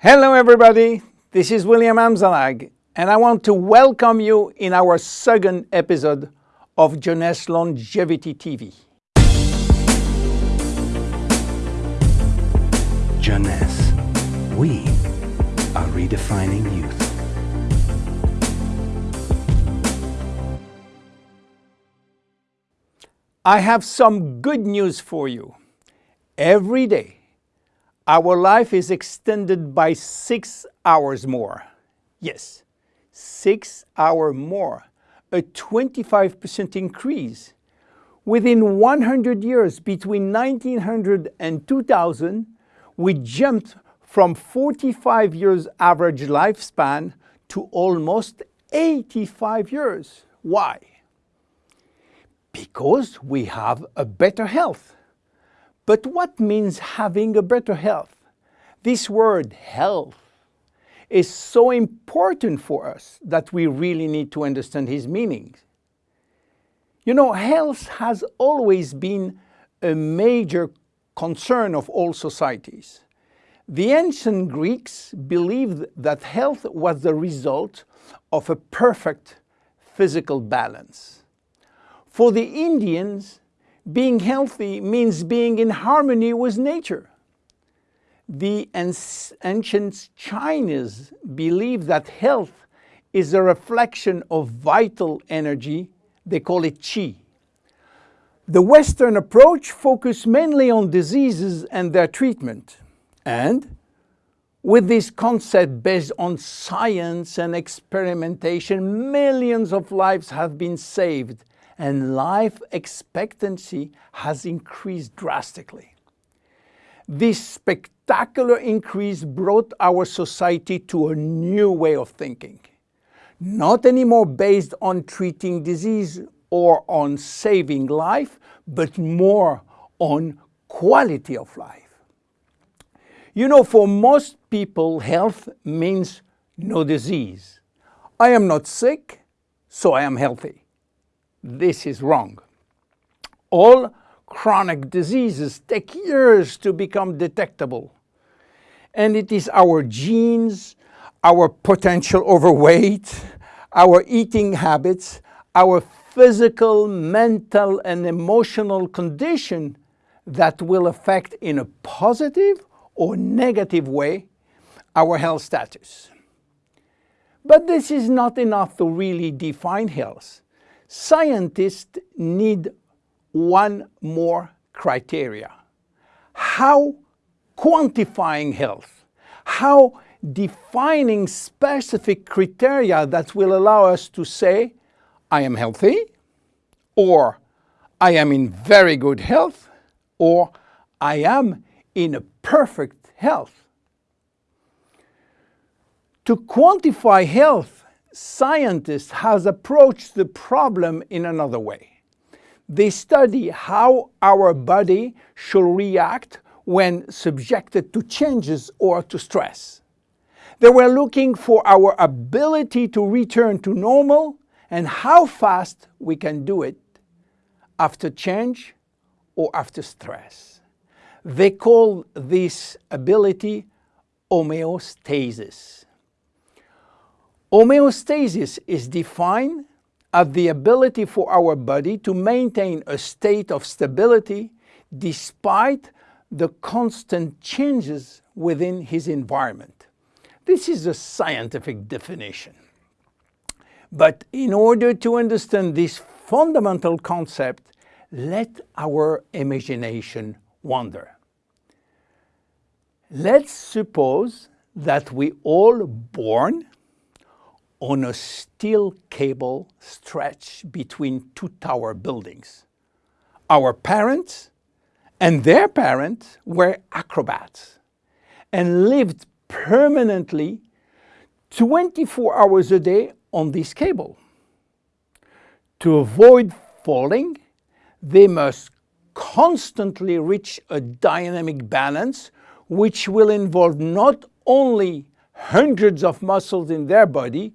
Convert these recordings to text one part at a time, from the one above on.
Hello everybody, this is William Amzalag and I want to welcome you in our second episode of Jeunesse Longevity TV. Jeunesse, we are redefining youth. I have some good news for you. Every day our life is extended by six hours more. Yes, six hours more, a 25% increase. Within 100 years, between 1900 and 2000, we jumped from 45 years average lifespan to almost 85 years. Why? Because we have a better health. But what means having a better health? This word health is so important for us that we really need to understand his meaning. You know, health has always been a major concern of all societies. The ancient Greeks believed that health was the result of a perfect physical balance. For the Indians, being healthy means being in harmony with nature. The ancient Chinese believe that health is a reflection of vital energy, they call it qi. The Western approach focuses mainly on diseases and their treatment. And with this concept based on science and experimentation, millions of lives have been saved and life expectancy has increased drastically. This spectacular increase brought our society to a new way of thinking, not anymore based on treating disease or on saving life, but more on quality of life. You know, for most people, health means no disease. I am not sick, so I am healthy. This is wrong. All chronic diseases take years to become detectable. And it is our genes, our potential overweight, our eating habits, our physical, mental and emotional condition that will affect in a positive or negative way our health status. But this is not enough to really define health. Scientists need one more criteria. How quantifying health, how defining specific criteria that will allow us to say, I am healthy, or I am in very good health, or I am in a perfect health. To quantify health, scientists has approached the problem in another way. They study how our body should react when subjected to changes or to stress. They were looking for our ability to return to normal and how fast we can do it after change or after stress. They call this ability homeostasis. Homeostasis is defined as the ability for our body to maintain a state of stability despite the constant changes within his environment. This is a scientific definition. But in order to understand this fundamental concept, let our imagination wander. Let's suppose that we all born on a steel cable stretched between two tower buildings. Our parents and their parents were acrobats and lived permanently 24 hours a day on this cable. To avoid falling, they must constantly reach a dynamic balance which will involve not only hundreds of muscles in their body,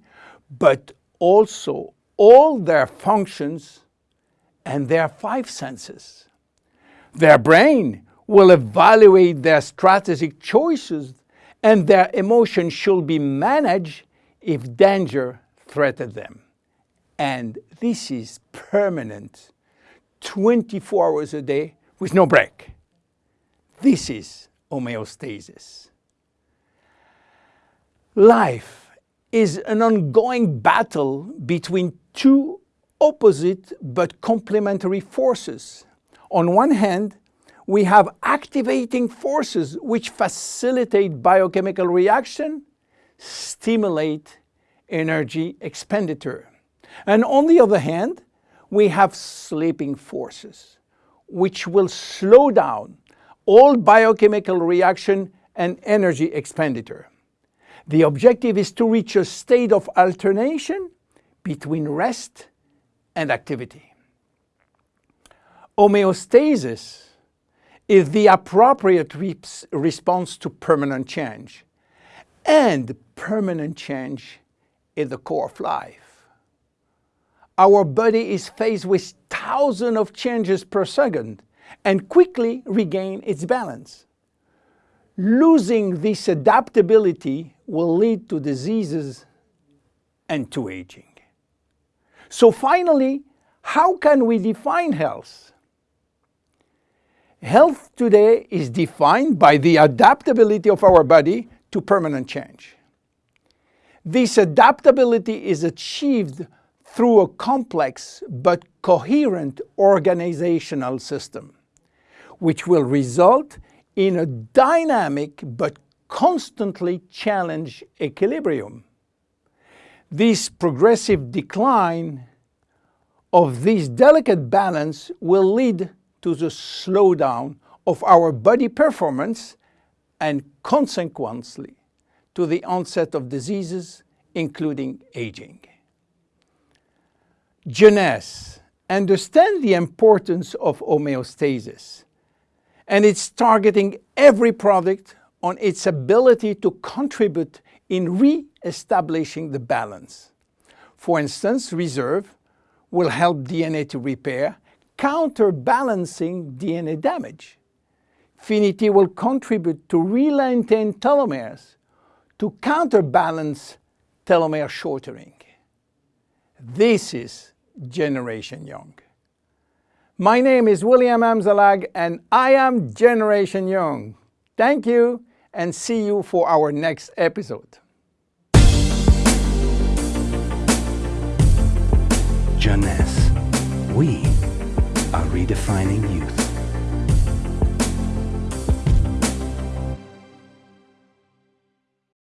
but also all their functions and their five senses. Their brain will evaluate their strategic choices and their emotions should be managed if danger threatens them. And this is permanent, 24 hours a day with no break. This is homeostasis. Life is an ongoing battle between two opposite but complementary forces. On one hand, we have activating forces which facilitate biochemical reaction, stimulate energy expenditure. And on the other hand, we have sleeping forces which will slow down all biochemical reaction and energy expenditure. The objective is to reach a state of alternation between rest and activity. Homeostasis is the appropriate response to permanent change. And permanent change is the core of life. Our body is faced with thousands of changes per second and quickly regain its balance. Losing this adaptability will lead to diseases and to aging. So finally, how can we define health? Health today is defined by the adaptability of our body to permanent change. This adaptability is achieved through a complex but coherent organizational system, which will result in a dynamic but constantly challenge equilibrium. This progressive decline of this delicate balance will lead to the slowdown of our body performance and consequently to the onset of diseases, including aging. Jeunesse understand the importance of homeostasis and it's targeting every product on its ability to contribute in re-establishing the balance. For instance, reserve will help DNA to repair counterbalancing DNA damage. Finiti will contribute to relengthen telomeres to counterbalance telomere shortening. This is Generation Young. My name is William Amzalag and I am Generation Young. Thank you and see you for our next episode. Jeunesse. We are redefining youth.